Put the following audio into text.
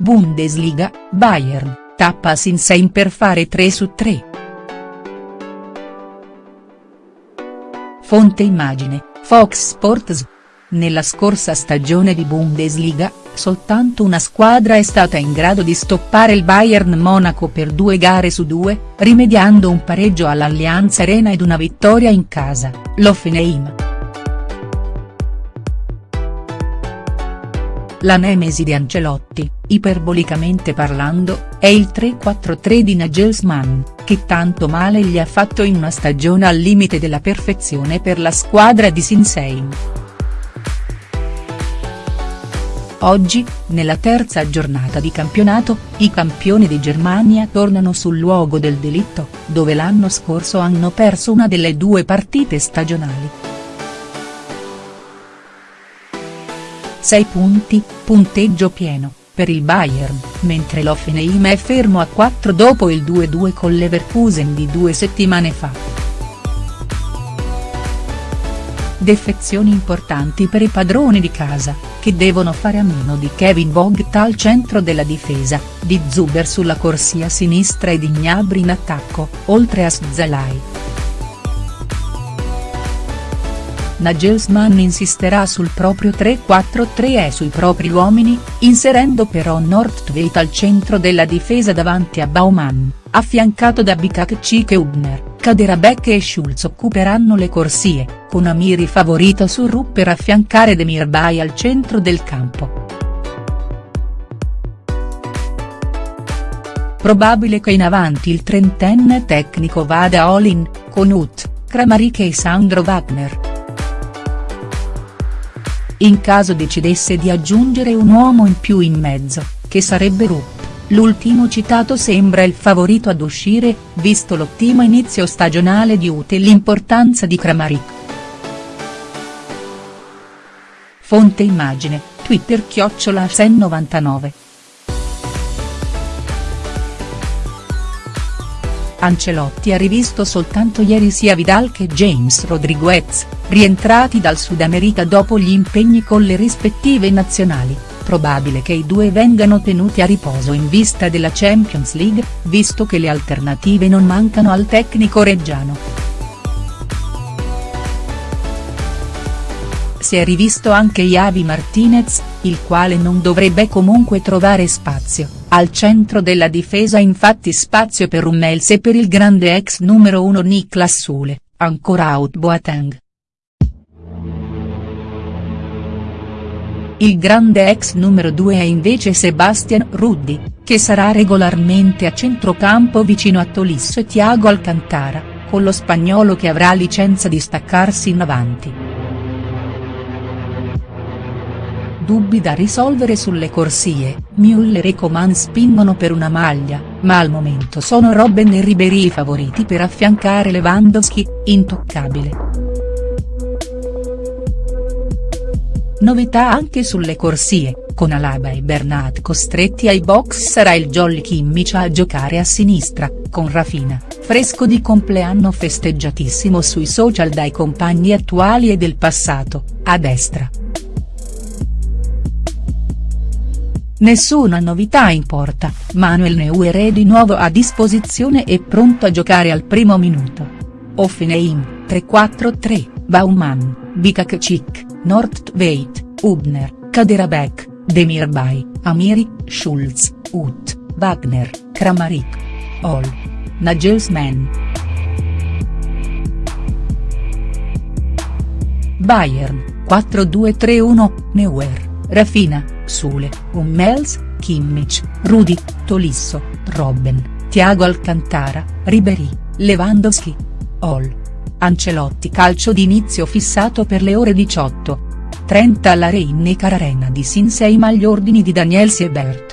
Bundesliga, Bayern, tappa Sinsheim per fare 3 su 3. Fonte immagine, Fox Sports. Nella scorsa stagione di Bundesliga, soltanto una squadra è stata in grado di stoppare il Bayern Monaco per due gare su due, rimediando un pareggio all'Allianz Arena ed una vittoria in casa, l'Hoffenheim. La nemesi di Ancelotti, iperbolicamente parlando, è il 3-4-3 di Nagelsmann, che tanto male gli ha fatto in una stagione al limite della perfezione per la squadra di Sinsheim. Oggi, nella terza giornata di campionato, i campioni di Germania tornano sul luogo del delitto, dove l'anno scorso hanno perso una delle due partite stagionali. 6 punti, punteggio pieno, per il Bayern, mentre l'Hoffenheim è fermo a 4 dopo il 2-2 con Leverkusen di due settimane fa. Defezioni importanti per i padroni di casa, che devono fare a meno di Kevin Vogt al centro della difesa, di Zuber sulla corsia sinistra e di Gnabry in attacco, oltre a Szalai. Nagelsmann insisterà sul proprio 3-4-3 e sui propri uomini, inserendo però Nordtveit al centro della difesa davanti a Baumann, affiancato da Bikakcik e Hubner, Kaderabek e Schulz occuperanno le corsie, con Amiri favorito su Rupp per affiancare Demirbay al centro del campo. Probabile che in avanti il trentenne tecnico vada all-in, con Ut, Kramaric e Sandro Wagner. In caso decidesse di aggiungere un uomo in più in mezzo, che sarebbe Rupp, l'ultimo citato sembra il favorito ad uscire, visto l'ottimo inizio stagionale di Ute e l'importanza di Kramaric. Fonte immagine, Twitter chiocciola Sen99. Ancelotti ha rivisto soltanto ieri sia Vidal che James Rodriguez, rientrati dal Sud America dopo gli impegni con le rispettive nazionali, probabile che i due vengano tenuti a riposo in vista della Champions League, visto che le alternative non mancano al tecnico reggiano. Si è rivisto anche Javi Martinez, il quale non dovrebbe comunque trovare spazio, al centro della difesa infatti spazio per Hummels e per il grande ex numero 1 Niklas Sule, ancora out Boateng. Il grande ex numero 2 è invece Sebastian Ruddi, che sarà regolarmente a centrocampo vicino a Tolisso e Thiago Alcantara, con lo spagnolo che avrà licenza di staccarsi in avanti. Dubbi da risolvere sulle corsie, Müller e Coman spingono per una maglia, ma al momento sono Robben e Ribéry i favoriti per affiancare Lewandowski, intoccabile. Novità anche sulle corsie, con Alaba e Bernat costretti ai box sarà il Jolly Kimmich a giocare a sinistra, con Rafina, fresco di compleanno festeggiatissimo sui social dai compagni attuali e del passato, a destra. Nessuna novità in porta, Manuel Neuer è di nuovo a disposizione e pronto a giocare al primo minuto. Offenheim, 3-4-3, Baumann, Bikakcik, Nordtveit, Hubner, Kaderabek, Demirbay, Amiri, Schulz, Ut, Wagner, Kramaric. All. Nagelsmann. Bayern, 4-2-3-1, Neuer. Rafina, Sule, Hummels, Kimmich, Rudi, Tolisso, Robben, Thiago Alcantara, Ribéry, Lewandowski. All. Ancelotti calcio d'inizio fissato per le ore 18. 30 alla Rhein-Neckar Arena di Sinsheim agli ordini di Daniel Siebert.